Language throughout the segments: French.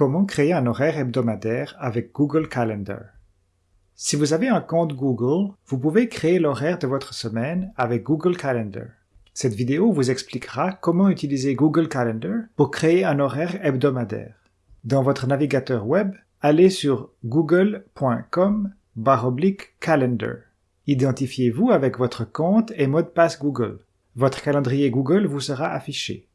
Comment créer un horaire hebdomadaire avec Google Calendar Si vous avez un compte Google, vous pouvez créer l'horaire de votre semaine avec Google Calendar. Cette vidéo vous expliquera comment utiliser Google Calendar pour créer un horaire hebdomadaire. Dans votre navigateur web, allez sur google.com calendar. Identifiez-vous avec votre compte et mot de passe Google. Votre calendrier Google vous sera affiché.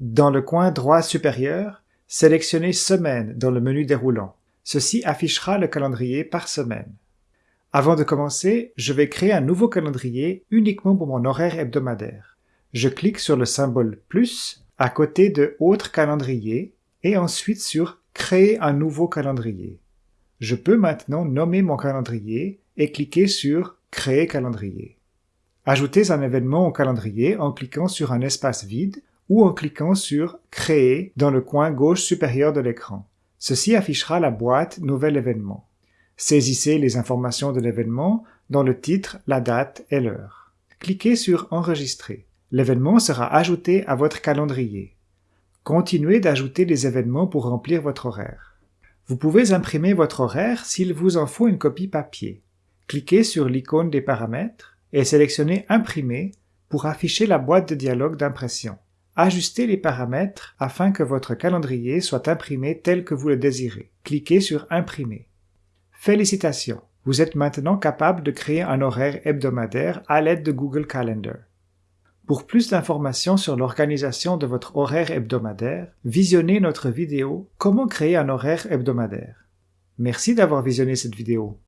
Dans le coin droit supérieur, sélectionnez Semaine dans le menu déroulant. Ceci affichera le calendrier par semaine. Avant de commencer, je vais créer un nouveau calendrier uniquement pour mon horaire hebdomadaire. Je clique sur le symbole plus à côté de Autre calendrier et ensuite sur Créer un nouveau calendrier. Je peux maintenant nommer mon calendrier et cliquer sur Créer calendrier. Ajoutez un événement au calendrier en cliquant sur un espace vide ou en cliquant sur Créer dans le coin gauche supérieur de l'écran. Ceci affichera la boîte Nouvel événement. Saisissez les informations de l'événement dans le titre, la date et l'heure. Cliquez sur Enregistrer. L'événement sera ajouté à votre calendrier. Continuez d'ajouter des événements pour remplir votre horaire. Vous pouvez imprimer votre horaire s'il vous en faut une copie papier. Cliquez sur l'icône des paramètres et sélectionnez Imprimer pour afficher la boîte de dialogue d'impression. Ajustez les paramètres afin que votre calendrier soit imprimé tel que vous le désirez. Cliquez sur Imprimer. Félicitations! Vous êtes maintenant capable de créer un horaire hebdomadaire à l'aide de Google Calendar. Pour plus d'informations sur l'organisation de votre horaire hebdomadaire, visionnez notre vidéo Comment créer un horaire hebdomadaire. Merci d'avoir visionné cette vidéo.